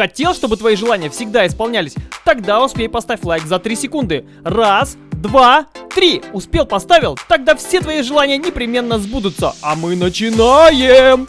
Хотел, чтобы твои желания всегда исполнялись? Тогда успей поставь лайк за 3 секунды. Раз, два, три. Успел, поставил? Тогда все твои желания непременно сбудутся. А мы начинаем!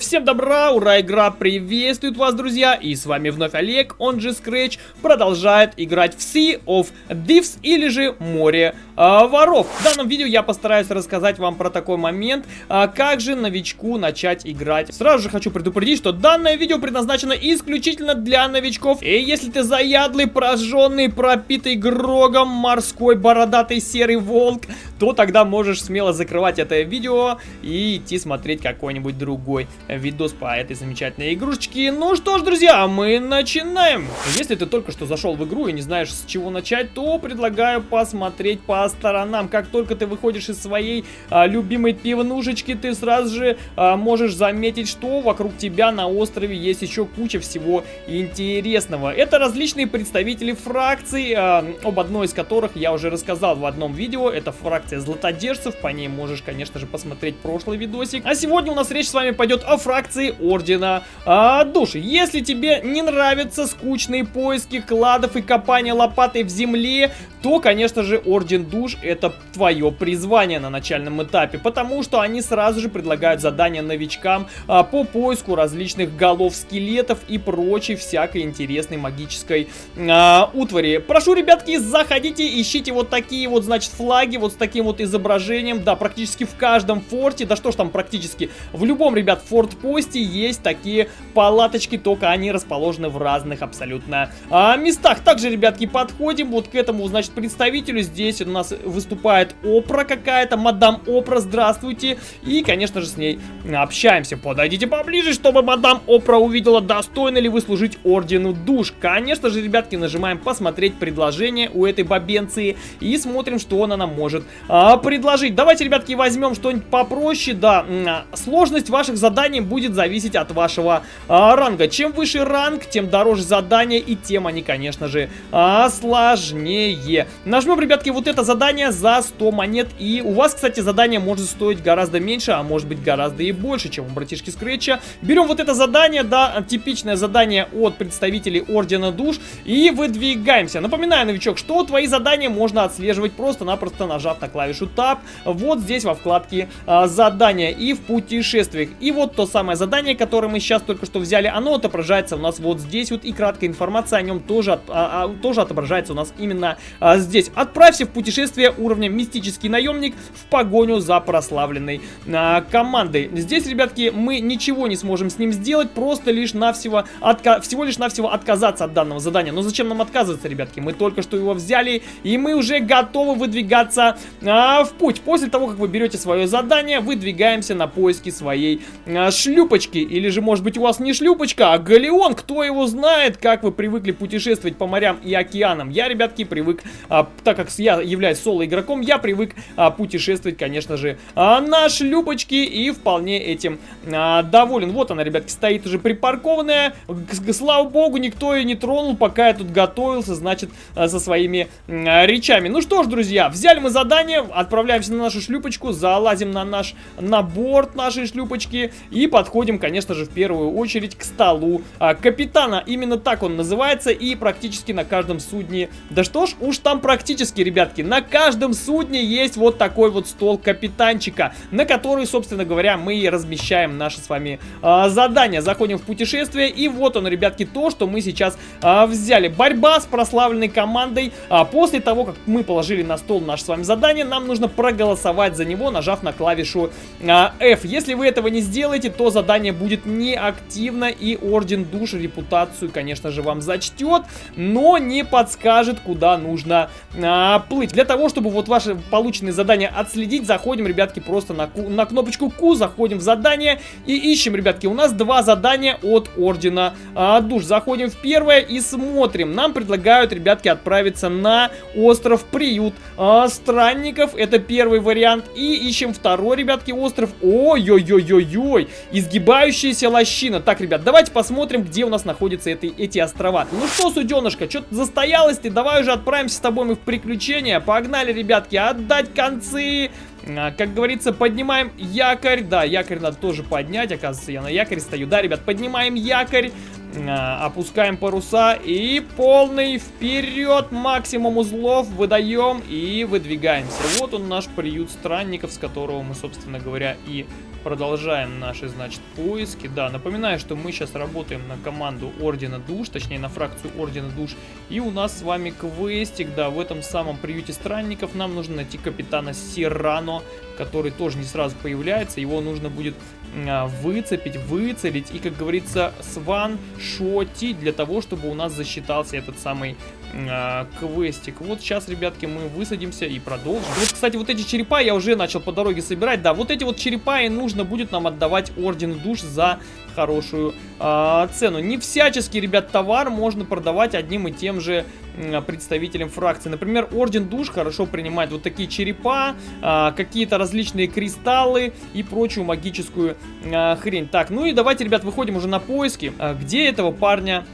Всем добра, ура, игра приветствует вас, друзья, и с вами вновь Олег, он же Scratch, продолжает играть в Sea of Thieves, или же Море а, воров. В данном видео я постараюсь рассказать вам про такой момент, а, как же новичку начать играть. Сразу же хочу предупредить, что данное видео предназначено исключительно для новичков, и если ты заядлый, прожженный, пропитый грогом, морской, бородатый, серый волк, то тогда можешь смело закрывать это видео и идти смотреть какой-нибудь другой видос по этой замечательной игрушечке. Ну что ж, друзья, мы начинаем. Если ты только что зашел в игру и не знаешь, с чего начать, то предлагаю посмотреть по сторонам. Как только ты выходишь из своей а, любимой пивнушечки, ты сразу же а, можешь заметить, что вокруг тебя на острове есть еще куча всего интересного. Это различные представители фракций, а, об одной из которых я уже рассказал в одном видео. Это фракция златодержцев, по ней можешь, конечно же, посмотреть прошлый видосик. А сегодня у нас речь с вами пойдет о фракции Ордена а, Души. Если тебе не нравятся скучные поиски кладов и копания лопатой в земле, то, конечно же, Орден Душ это твое призвание на начальном этапе, потому что они сразу же предлагают задания новичкам а, по поиску различных голов скелетов и прочей всякой интересной магической а, утвари. Прошу, ребятки, заходите, ищите вот такие вот, значит, флаги, вот с таким вот изображением, да, практически в каждом форте, да что ж там практически, в любом, ребят, фортпосте есть такие палаточки, только они расположены в разных абсолютно а, местах. Также, ребятки, подходим вот к этому, значит, представителю. Здесь у нас выступает Опра какая-то, мадам Опра, здравствуйте. И, конечно же, с ней общаемся. Подойдите поближе, чтобы мадам Опра увидела, достойны ли вы служить Ордену Душ. Конечно же, ребятки, нажимаем посмотреть предложение у этой бабенции и смотрим, что она нам может а, предложить. Давайте, ребятки, возьмем что-нибудь попроще, да. Сложность ваших заданий будет зависеть от вашего а, ранга. Чем выше ранг, тем дороже задание и тем они, конечно же, а, сложнее. Нажмем, ребятки, вот это задание за 100 монет. И у вас, кстати, задание может стоить гораздо меньше, а может быть гораздо и больше, чем у братишки Скретча. Берем вот это задание, да, типичное задание от представителей Ордена Душ. И выдвигаемся. Напоминаю, новичок, что твои задания можно отслеживать просто-напросто нажав на клавишу Tab. Вот здесь во вкладке а, задания и в путешествиях. И вот то самое задание, которое мы сейчас только что взяли, оно отображается у нас вот здесь вот. И краткая информация о нем тоже, а, а, тоже отображается у нас именно а, здесь. Отправься в путешествие уровня Мистический наемник в погоню за прославленной а, командой. Здесь, ребятки, мы ничего не сможем с ним сделать, просто лишь навсего, отка всего лишь навсего отказаться от данного задания. Но зачем нам отказываться, ребятки? Мы только что его взяли, и мы уже готовы выдвигаться а, в путь. После того, как вы берете свое задание, выдвигаемся на поиски своей а, шлюпочки. Или же, может быть, у вас не шлюпочка, а галеон. Кто его знает, как вы привыкли путешествовать по морям и океанам. Я, ребятки, привык, а, так как я являюсь соло-игроком, я привык а, путешествовать, конечно же, а, на шлюпочке и вполне этим а, доволен. Вот она, ребятки, стоит уже припаркованная. Слава богу, никто ее не тронул, пока я тут готовился, значит, а, со своими а, речами. Ну что ж, друзья, взяли мы задание, отправляемся на нашу шлюпочку, залазим на наш, на борт нашей шлюпочки и подходим, конечно же, в первую очередь к столу а, капитана. Именно так он называется и практически на каждом судне... Да что ж, уж там практически, ребятки, на каждом судне есть вот такой вот стол капитанчика, на который, собственно говоря, мы и размещаем наши с вами а, задания. Заходим в путешествие и вот он, ребятки, то, что мы сейчас а, взяли. Борьба с прославленной командой. А, после того, как мы положили на стол наше с вами задание, нам нужно проголосовать за него, нажав на клавишу а, F. Если вы этого не сделаете, то задание будет неактивно и Орден Душ репутацию, конечно же, вам зачтет, но не подскажет, куда нужно а, плыть. Для того, чтобы вот ваши полученные задания отследить, заходим, ребятки, просто на, на кнопочку Q, заходим в задание и ищем, ребятки, у нас два задания от Ордена а, Душ. Заходим в первое и смотрим. Нам предлагают, ребятки, отправиться на остров Приют а, Странник странников, это первый вариант. И ищем второй, ребятки, остров. Ой-ой-ой-ой-ой, изгибающаяся лощина. Так, ребят, давайте посмотрим, где у нас находятся эти, эти острова. Ну что, суденышка, что-то застоялась ты, давай уже отправимся с тобой мы в приключения. Погнали, ребятки, отдать концы. А, как говорится, поднимаем якорь. Да, якорь надо тоже поднять. Оказывается, я на якоре стою. Да, ребят, поднимаем якорь. А, опускаем паруса и полный вперед. Максимум узлов выдаем и выдвигаемся. Вот он наш приют странников, с которого мы, собственно говоря, и продолжаем наши, значит, поиски. Да, напоминаю, что мы сейчас работаем на команду Ордена Душ, точнее на фракцию Ордена Душ. И у нас с вами квестик, да, в этом самом приюте странников нам нужно найти капитана Сирано, который тоже не сразу появляется. Его нужно будет а, выцепить, выцелить и, как говорится, сван шотить для того, чтобы у нас засчитался этот самый э, квестик. Вот сейчас, ребятки, мы высадимся и продолжим. Вот, кстати, вот эти черепа я уже начал по дороге собирать. Да, вот эти вот черепа и нужно будет нам отдавать Орден Душ за хорошую э, цену. Не всяческий, ребят, товар можно продавать одним и тем же представителям фракции. Например, Орден Душ хорошо принимает вот такие черепа, э, какие-то различные кристаллы и прочую магическую э, хрень. Так, ну и давайте, ребят, выходим уже на поиски. Где этого парня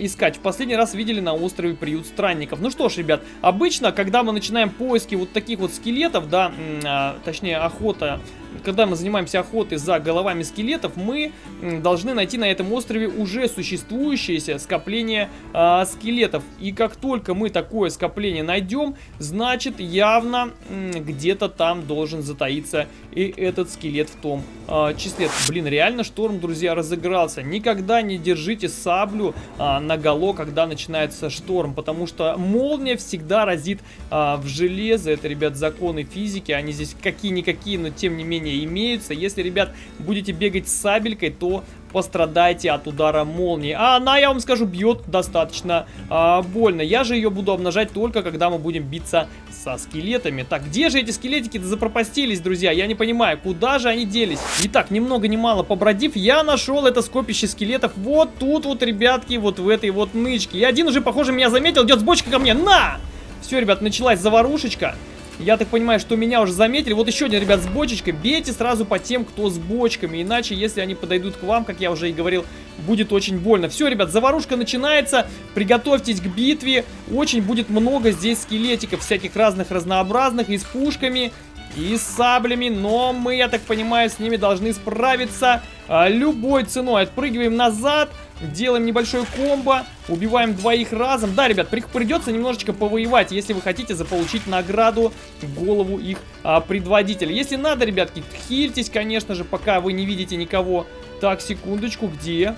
искать. В последний раз видели на острове приют странников. Ну что ж, ребят, обычно, когда мы начинаем поиски вот таких вот скелетов, да, а, точнее охота когда мы занимаемся охотой за головами скелетов, мы должны найти на этом острове уже существующееся скопление э, скелетов. И как только мы такое скопление найдем, значит явно где-то там должен затаиться и этот скелет в том э, числе. Блин, реально шторм, друзья, разыгрался. Никогда не держите саблю э, наголо, когда начинается шторм, потому что молния всегда разит э, в железо. Это, ребят, законы физики, они здесь какие-никакие, но тем не менее умения имеются. Если, ребят, будете бегать с сабелькой, то пострадаете от удара молнии. А она, я вам скажу, бьет достаточно а, больно. Я же ее буду обнажать только, когда мы будем биться со скелетами. Так, где же эти скелетики-то запропастились, друзья? Я не понимаю, куда же они делись? Итак, ни много ни мало побродив, я нашел это скопище скелетов вот тут вот, ребятки, вот в этой вот нычке. И один уже, похоже, меня заметил, идет с бочкой ко мне. На! Все, ребят, началась заварушечка. Я так понимаю, что меня уже заметили. Вот еще один, ребят, с бочечкой. Бейте сразу по тем, кто с бочками. Иначе, если они подойдут к вам, как я уже и говорил, будет очень больно. Все, ребят, заварушка начинается. Приготовьтесь к битве. Очень будет много здесь скелетиков всяких разных, разнообразных. И с пушками, и саблями. Но мы, я так понимаю, с ними должны справиться а, любой ценой. Отпрыгиваем назад. Делаем небольшой комбо, убиваем двоих разом. Да, ребят, придется немножечко повоевать, если вы хотите заполучить награду голову их а, предводителя. Если надо, ребятки, хильтесь, конечно же, пока вы не видите никого. Так, секундочку, где?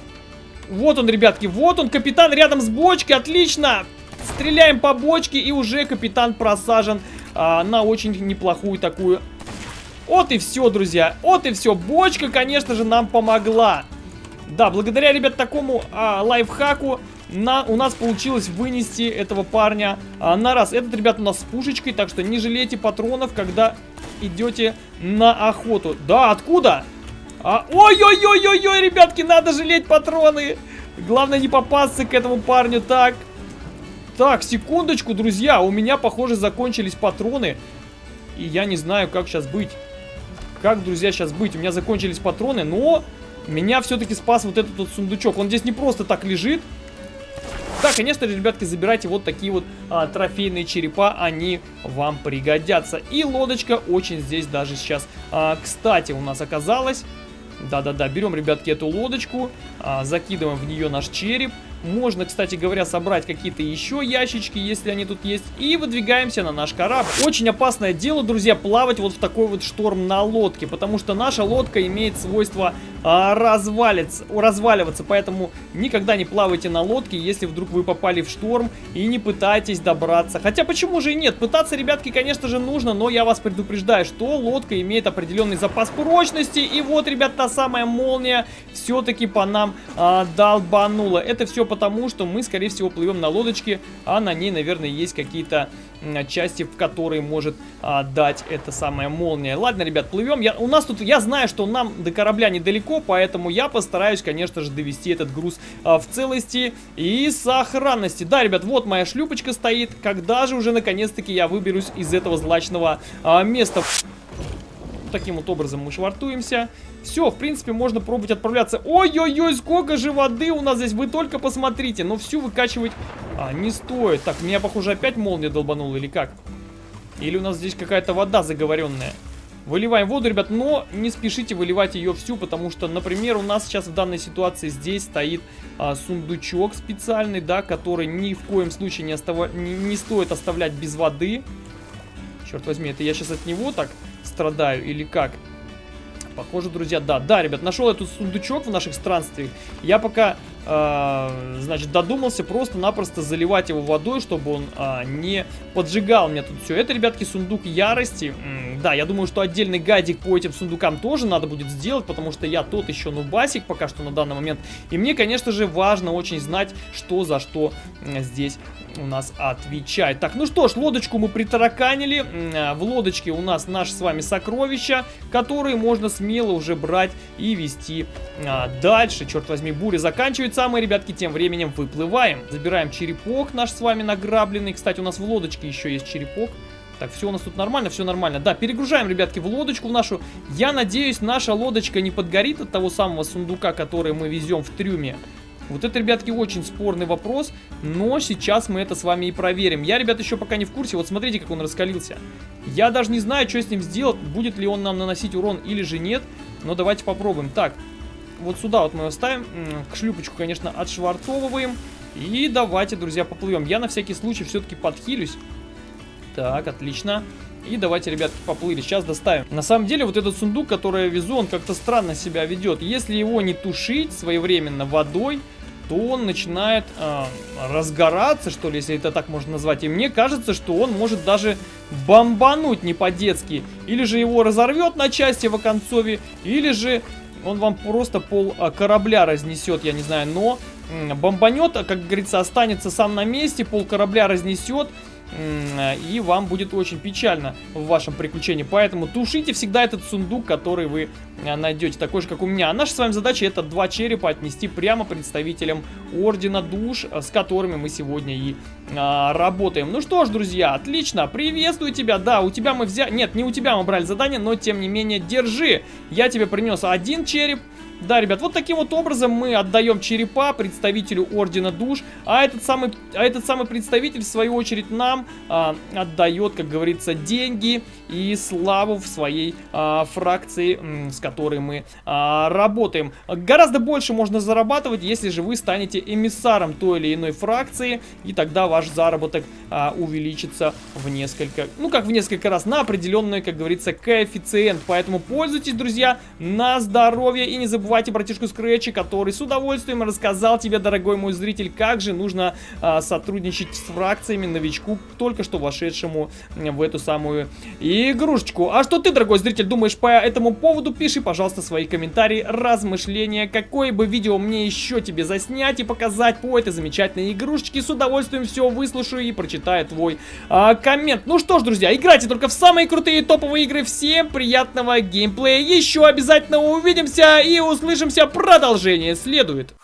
Вот он, ребятки, вот он, капитан рядом с бочкой, отлично! Стреляем по бочке, и уже капитан просажен а, на очень неплохую такую... Вот и все, друзья, вот и все. Бочка, конечно же, нам помогла. Да, благодаря, ребят, такому а, лайфхаку на, у нас получилось вынести этого парня а, на раз. Этот, ребят, у нас с пушечкой, так что не жалейте патронов, когда идете на охоту. Да, откуда? А, Ой-ой-ой-ой-ой, ребятки, надо жалеть патроны. Главное не попасться к этому парню. Так, так, секундочку, друзья, у меня, похоже, закончились патроны. И я не знаю, как сейчас быть. Как, друзья, сейчас быть? У меня закончились патроны, но меня все-таки спас вот этот вот сундучок. Он здесь не просто так лежит. Да, конечно же, ребятки, забирайте вот такие вот а, трофейные черепа, они вам пригодятся. И лодочка очень здесь даже сейчас, а, кстати, у нас оказалась. Да-да-да, берем, ребятки, эту лодочку, а, закидываем в нее наш череп. Можно, кстати говоря, собрать какие-то еще ящички, если они тут есть. И выдвигаемся на наш корабль. Очень опасное дело, друзья, плавать вот в такой вот шторм на лодке. Потому что наша лодка имеет свойство а, развалиться, разваливаться. Поэтому никогда не плавайте на лодке, если вдруг вы попали в шторм и не пытайтесь добраться. Хотя почему же и нет? Пытаться, ребятки, конечно же, нужно, но я вас предупреждаю, что лодка имеет определенный запас прочности. И вот, ребят, та самая молния все-таки по нам а, долбанула. Это все потому, что мы, скорее всего, плывем на лодочке, а на ней, наверное, есть какие-то части, в которые может а, дать эта самая молния. Ладно, ребят, плывем. Я, у нас тут, я знаю, что нам до корабля недалеко, поэтому я постараюсь, конечно же, довести этот груз а, в целости и сохранности. Да, ребят, вот моя шлюпочка стоит. Когда же уже наконец-таки я выберусь из этого злачного а, места? Таким вот образом мы швартуемся. Все, в принципе, можно пробовать отправляться. Ой-ой-ой, сколько же воды у нас здесь, вы только посмотрите. Но всю выкачивать а, не стоит. Так, меня, похоже, опять молния долбанула или как? Или у нас здесь какая-то вода заговоренная? Выливаем воду, ребят, но не спешите выливать ее всю, потому что, например, у нас сейчас в данной ситуации здесь стоит а, сундучок специальный, да, который ни в коем случае не, остава... не, не стоит оставлять без воды. Черт возьми, это я сейчас от него так страдаю или как? Похоже, друзья, да. Да, ребят, нашел этот сундучок в наших странствиях. Я пока, значит, додумался просто-напросто заливать его водой, чтобы он э, не поджигал мне тут все. Это, ребятки, сундук ярости. Да, я думаю, что отдельный гайдик по этим сундукам тоже надо будет сделать, потому что я тот еще нубасик пока что на данный момент. И мне, конечно же, важно очень знать, что за что здесь у нас отвечает. Так, ну что ж, лодочку мы притараканили. В лодочке у нас наши с вами сокровища, которые можно смело уже брать и вести а, дальше. Черт возьми, буря заканчивается, а мы, ребятки, тем временем выплываем. Забираем черепок наш с вами награбленный. Кстати, у нас в лодочке еще есть черепок. Так, все у нас тут нормально, все нормально. Да, перегружаем, ребятки, в лодочку в нашу. Я надеюсь, наша лодочка не подгорит от того самого сундука, который мы везем в трюме. Вот это, ребятки, очень спорный вопрос, но сейчас мы это с вами и проверим. Я, ребят, еще пока не в курсе, вот смотрите, как он раскалился. Я даже не знаю, что с ним сделать, будет ли он нам наносить урон или же нет, но давайте попробуем. Так, вот сюда вот мы его ставим, шлюпочку, конечно, отшвартовываем, и давайте, друзья, поплывем. Я на всякий случай все-таки подхилюсь. Так, отлично. И давайте, ребятки, поплыли. Сейчас доставим. На самом деле, вот этот сундук, который я везу, он как-то странно себя ведет. Если его не тушить своевременно водой, то он начинает э, разгораться, что ли, если это так можно назвать. И мне кажется, что он может даже бомбануть не по-детски. Или же его разорвет на части в оконцове, или же он вам просто пол а, корабля разнесет, я не знаю. Но бомбанет, как говорится, останется сам на месте, пол корабля разнесет и вам будет очень печально в вашем приключении. Поэтому тушите всегда этот сундук, который вы э, найдете, такой же, как у меня. А наша с вами задача это два черепа отнести прямо представителям Ордена Душ, э, с которыми мы сегодня и а, работаем. Ну что ж, друзья, отлично, приветствую тебя. Да, у тебя мы взяли... Нет, не у тебя мы брали задание, но тем не менее, держи. Я тебе принес один череп, да, ребят, вот таким вот образом мы отдаем черепа представителю Ордена Душ, а этот самый, а этот самый представитель, в свою очередь, нам а, отдает, как говорится, деньги и славу в своей а, фракции, с которой мы а, работаем. Гораздо больше можно зарабатывать, если же вы станете эмиссаром той или иной фракции, и тогда ваш заработок а, увеличится в несколько, ну как в несколько раз, на определенный, как говорится, коэффициент. Поэтому пользуйтесь, друзья, на здоровье и не забывайте забывайте братишку Скретчи, который с удовольствием рассказал тебе, дорогой мой зритель, как же нужно а, сотрудничать с фракциями новичку, только что вошедшему в эту самую игрушечку. А что ты, дорогой зритель, думаешь по этому поводу? Пиши, пожалуйста, свои комментарии, размышления, какое бы видео мне еще тебе заснять и показать по этой замечательной игрушечке. С удовольствием все выслушаю и прочитаю твой а, коммент. Ну что ж, друзья, играйте только в самые крутые топовые игры. Всем приятного геймплея. Еще обязательно увидимся и услышимся. Продолжение следует.